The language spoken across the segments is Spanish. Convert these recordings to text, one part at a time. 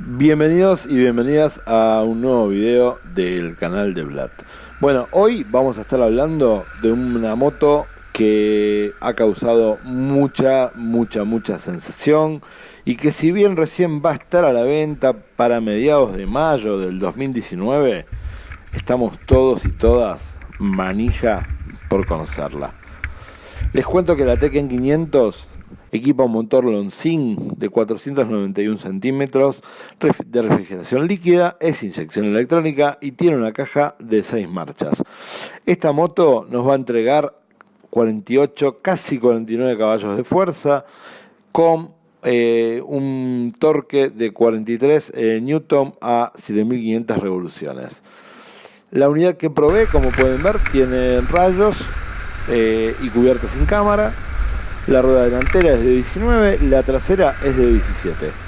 Bienvenidos y bienvenidas a un nuevo video del canal de Vlad. Bueno, hoy vamos a estar hablando de una moto que ha causado mucha, mucha, mucha sensación y que si bien recién va a estar a la venta para mediados de mayo del 2019, estamos todos y todas manija por conocerla. Les cuento que la Tekken 500 equipa un motor Lonzing de 491 centímetros de refrigeración líquida, es inyección electrónica y tiene una caja de 6 marchas. Esta moto nos va a entregar 48, casi 49 caballos de fuerza con eh, un torque de 43 eh, newton a 7500 revoluciones. La unidad que probé, como pueden ver, tiene rayos eh, y cubierta sin cámara. La rueda delantera es de 19, la trasera es de 17.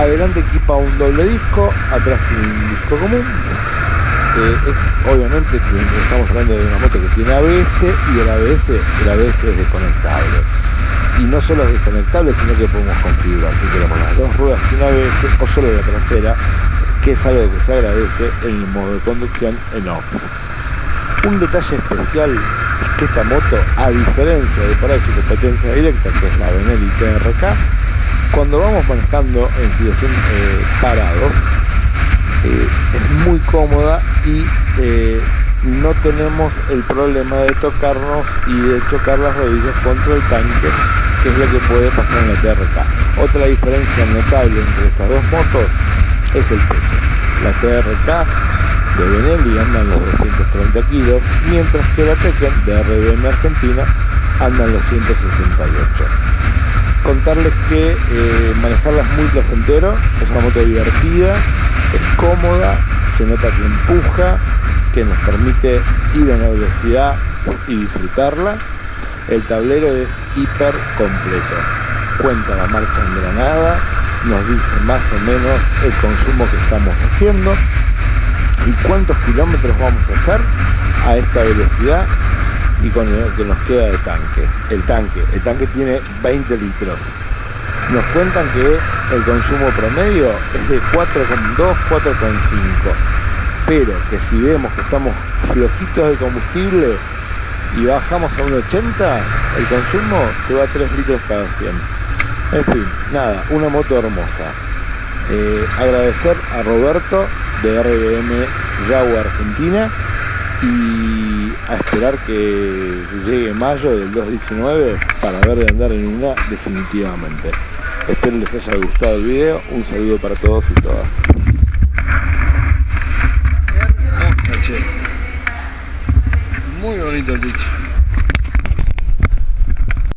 Adelante equipa un doble disco, atrás tiene un disco común. Obviamente estamos hablando de una moto que tiene ABS y el ABS, el ABS es desconectable. Y no solo es desconectable, sino que podemos configurar si queremos las dos ruedas sin ABS o solo la trasera, que es algo que se agradece en el modo de conducción en off. Un detalle especial es que esta moto, a diferencia de por ahí su competencia directa, que es la Benelli TRK, cuando vamos manejando en situación eh, parados, eh, es muy cómoda y eh, no tenemos el problema de tocarnos y de chocar las rodillas contra el tanque, que es lo que puede pasar en la TRK. Otra diferencia notable entre estas dos motos es el peso. La TRK de Benelli anda en los 230 kilos, mientras que la Tekken de RBM Argentina anda en los 168 contarles que eh, manejarla es muy placentero, es una moto divertida, es cómoda, se nota que empuja, que nos permite ir a una velocidad y disfrutarla. El tablero es hiper completo. Cuenta la marcha en granada, nos dice más o menos el consumo que estamos haciendo y cuántos kilómetros vamos a hacer a esta velocidad y con el que nos queda de tanque. El tanque, el tanque tiene 20 litros. Nos cuentan que el consumo promedio es de 4,2, 4,5. Pero que si vemos que estamos flojitos de combustible y bajamos a un 80, el consumo se va a 3 litros cada 100. En fin, nada, una moto hermosa. Eh, agradecer a Roberto de RBM Jaguar Argentina y a esperar que llegue mayo del 2019 para ver de andar en una definitivamente. Espero les haya gustado el video, un saludo para todos y todas. Muy bonito el dicho.